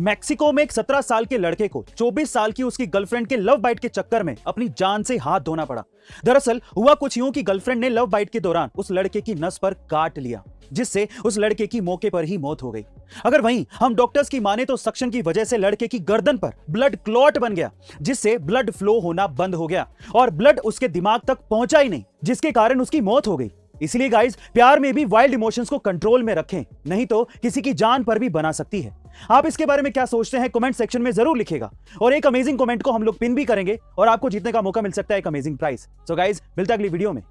Mexico में एक 17 साल के लड़के को 24 साल की उसकी गर्लफ्रेंड के लव बाइट के चक्कर में अपनी जान से हाथ धोना पड़ा। दरअसल, हुआ कुछ यूँ कि गर्लफ्रेंड ने लव बाइट के दौरान उस लड़के की नस पर काट लिया, जिससे उस लड़के की मौके पर ही मौत हो गई। अगर वहीं हम डॉक्टर्स की माने तो सक्शन की वजह से लड़के की गर्दन पर ब्लड क्लॉट बन गया, जिससे ब्लड फ्लो होना बंद हो गया और ब्लड उसके दिमाग तक पहुँचा ही नहीं, जिसके कारण उसकी मौत हो गई। इसलिए गाइज़ प्यार में भी वाइल्ड इमोशंस को कंट्रोल में रखें, नहीं तो किसी की जान पर भी बना सकती है। आप इसके बारे में क्या सोचते हैं कमेंट सेक्शन में ज़रूर लिखेगा। और एक अमेजिंग कमेंट को हम लोग पिन भी करेंगे और आपको जीतने का मौका मिल सकता है एक अमेजिंग प्राइस सो गाइज़ मिलता अगली वीडियो में।